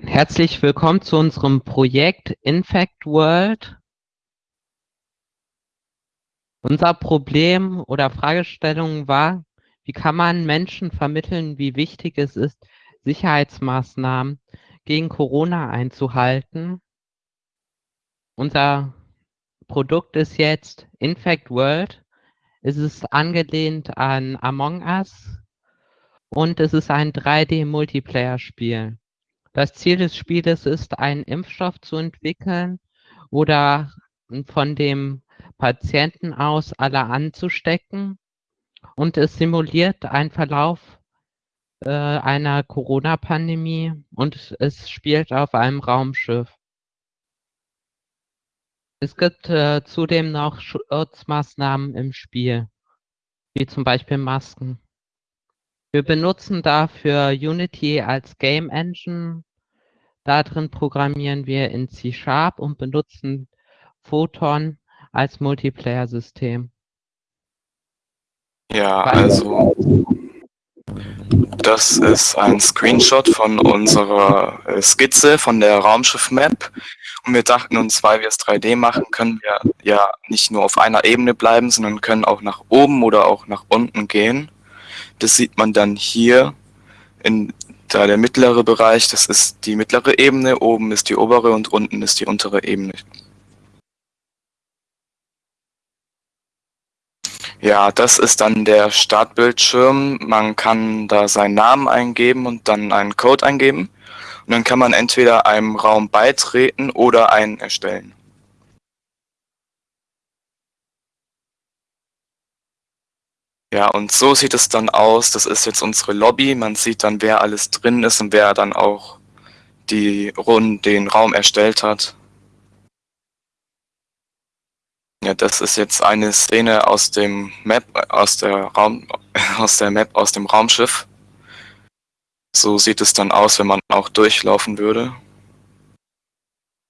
Herzlich willkommen zu unserem Projekt Infect World. Unser Problem oder Fragestellung war, wie kann man Menschen vermitteln, wie wichtig es ist, Sicherheitsmaßnahmen gegen Corona einzuhalten. Unser Produkt ist jetzt Infect World. Es ist angelehnt an Among Us und es ist ein 3D-Multiplayer-Spiel. Das Ziel des Spieles ist, einen Impfstoff zu entwickeln oder von dem Patienten aus alle anzustecken. Und es simuliert einen Verlauf äh, einer Corona-Pandemie und es spielt auf einem Raumschiff. Es gibt äh, zudem noch Schutzmaßnahmen im Spiel, wie zum Beispiel Masken. Wir benutzen dafür Unity als Game Engine Darin programmieren wir in C-Sharp und benutzen Photon als Multiplayer-System. Ja, also das ist ein Screenshot von unserer äh, Skizze von der Raumschiff-Map. Und wir dachten uns, weil wir es 3D machen, können wir ja nicht nur auf einer Ebene bleiben, sondern können auch nach oben oder auch nach unten gehen. Das sieht man dann hier in da der mittlere Bereich, das ist die mittlere Ebene, oben ist die obere und unten ist die untere Ebene. Ja, das ist dann der Startbildschirm. Man kann da seinen Namen eingeben und dann einen Code eingeben. Und dann kann man entweder einem Raum beitreten oder einen erstellen. Ja, und so sieht es dann aus. Das ist jetzt unsere Lobby. Man sieht dann, wer alles drin ist und wer dann auch die Runde, den Raum erstellt hat. Ja, das ist jetzt eine Szene aus dem Map, aus der Raum, aus der Map, aus dem Raumschiff. So sieht es dann aus, wenn man auch durchlaufen würde.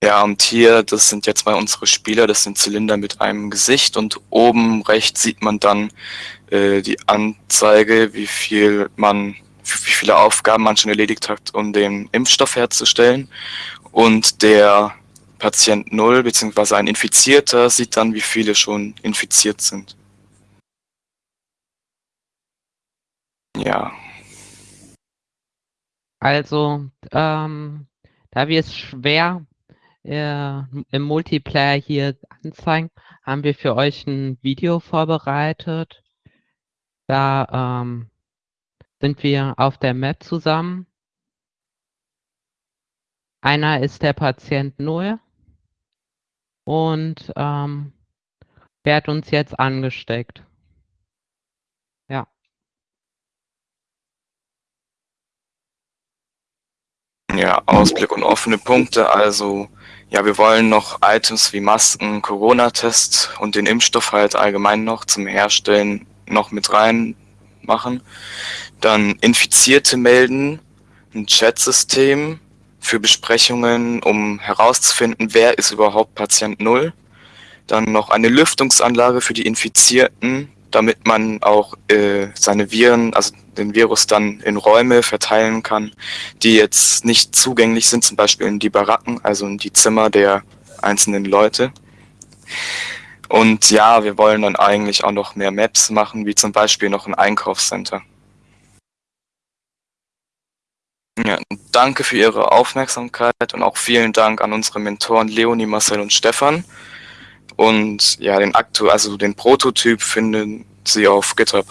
Ja, und hier, das sind jetzt mal unsere Spieler, das sind Zylinder mit einem Gesicht und oben rechts sieht man dann äh, die Anzeige, wie viel man, wie viele Aufgaben man schon erledigt hat, um den Impfstoff herzustellen. Und der Patient Null beziehungsweise ein Infizierter sieht dann, wie viele schon infiziert sind. Ja. Also, ähm, da wir es schwer äh, im Multiplayer hier anzeigen, haben wir für euch ein Video vorbereitet. Da ähm, sind wir auf der Map zusammen. Einer ist der Patient 0 und ähm, der hat uns jetzt angesteckt. Ja. Ja, Ausblick und offene Punkte. Also ja, wir wollen noch Items wie Masken, Corona-Test und den Impfstoff halt allgemein noch zum Herstellen noch mit rein machen. Dann Infizierte melden, ein Chatsystem für Besprechungen, um herauszufinden, wer ist überhaupt Patient Null. Dann noch eine Lüftungsanlage für die Infizierten, damit man auch äh, seine Viren, also den Virus dann in Räume verteilen kann, die jetzt nicht zugänglich sind, zum Beispiel in die Baracken, also in die Zimmer der einzelnen Leute. Und ja, wir wollen dann eigentlich auch noch mehr Maps machen, wie zum Beispiel noch ein Einkaufscenter. Ja, danke für Ihre Aufmerksamkeit und auch vielen Dank an unsere Mentoren Leonie, Marcel und Stefan. Und ja, den Aktu also den Prototyp finden Sie auf GitHub.